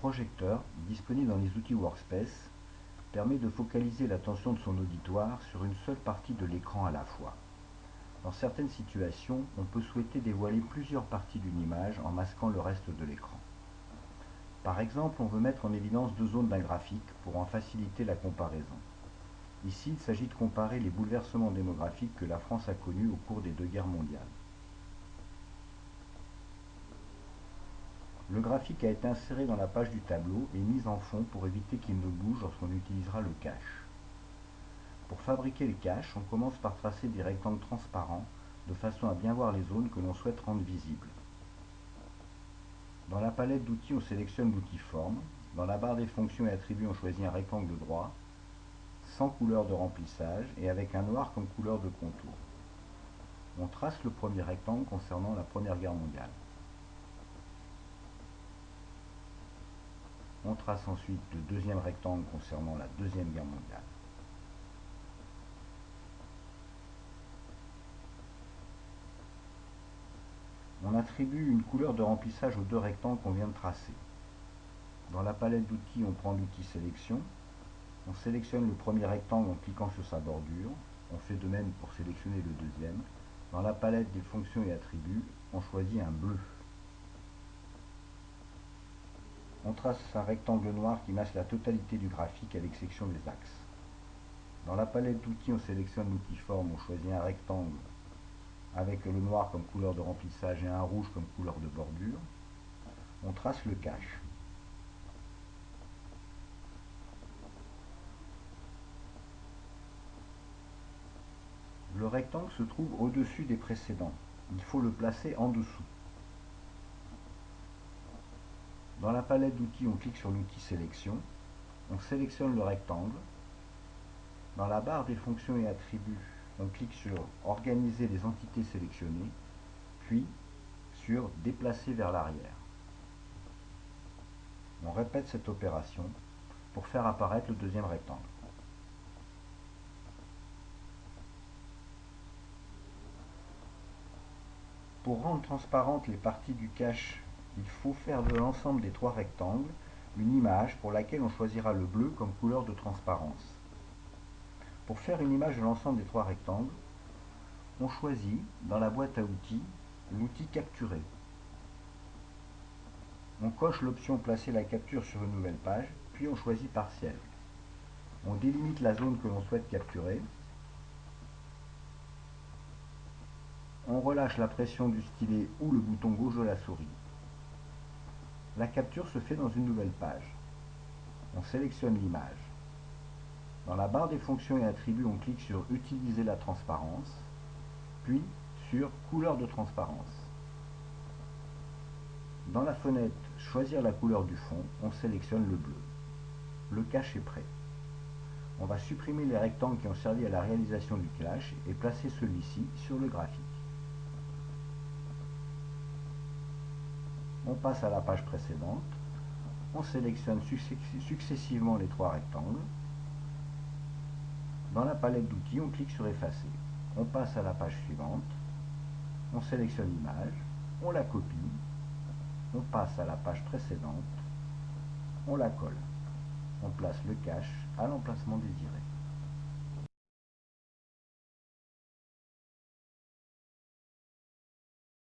projecteur, disponible dans les outils Workspace, permet de focaliser l'attention de son auditoire sur une seule partie de l'écran à la fois. Dans certaines situations, on peut souhaiter dévoiler plusieurs parties d'une image en masquant le reste de l'écran. Par exemple, on veut mettre en évidence deux zones d'un graphique pour en faciliter la comparaison. Ici, il s'agit de comparer les bouleversements démographiques que la France a connus au cours des deux guerres mondiales. Le graphique a été inséré dans la page du tableau et mis en fond pour éviter qu'il ne bouge lorsqu'on utilisera le cache. Pour fabriquer le cache, on commence par tracer des rectangles transparents de façon à bien voir les zones que l'on souhaite rendre visibles. Dans la palette d'outils, on sélectionne l'outil Forme. Dans la barre des fonctions et attributs, on choisit un rectangle droit, sans couleur de remplissage et avec un noir comme couleur de contour. On trace le premier rectangle concernant la Première Guerre mondiale. On trace ensuite le deuxième rectangle concernant la Deuxième Guerre mondiale. On attribue une couleur de remplissage aux deux rectangles qu'on vient de tracer. Dans la palette d'outils, on prend l'outil sélection. On sélectionne le premier rectangle en cliquant sur sa bordure. On fait de même pour sélectionner le deuxième. Dans la palette des fonctions et attributs, on choisit un bleu. On trace un rectangle noir qui masque la totalité du graphique avec section des axes. Dans la palette d'outils, on sélectionne l'outil forme, on choisit un rectangle avec le noir comme couleur de remplissage et un rouge comme couleur de bordure. On trace le cache. Le rectangle se trouve au-dessus des précédents. Il faut le placer en dessous. Dans la palette d'outils, on clique sur l'outil sélection. On sélectionne le rectangle. Dans la barre des fonctions et attributs, on clique sur organiser les entités sélectionnées, puis sur déplacer vers l'arrière. On répète cette opération pour faire apparaître le deuxième rectangle. Pour rendre transparentes les parties du cache il faut faire de l'ensemble des trois rectangles une image pour laquelle on choisira le bleu comme couleur de transparence. Pour faire une image de l'ensemble des trois rectangles, on choisit dans la boîte à outils l'outil capturer. On coche l'option placer la capture sur une nouvelle page, puis on choisit partiel. On délimite la zone que l'on souhaite capturer. On relâche la pression du stylet ou le bouton gauche de la souris. La capture se fait dans une nouvelle page. On sélectionne l'image. Dans la barre des fonctions et attributs, on clique sur Utiliser la transparence, puis sur Couleur de transparence. Dans la fenêtre Choisir la couleur du fond, on sélectionne le bleu. Le cache est prêt. On va supprimer les rectangles qui ont servi à la réalisation du cache et placer celui-ci sur le graphique. On passe à la page précédente, on sélectionne successivement les trois rectangles. Dans la palette d'outils, on clique sur effacer. On passe à la page suivante, on sélectionne l'image, on la copie, on passe à la page précédente, on la colle. On place le cache à l'emplacement désiré.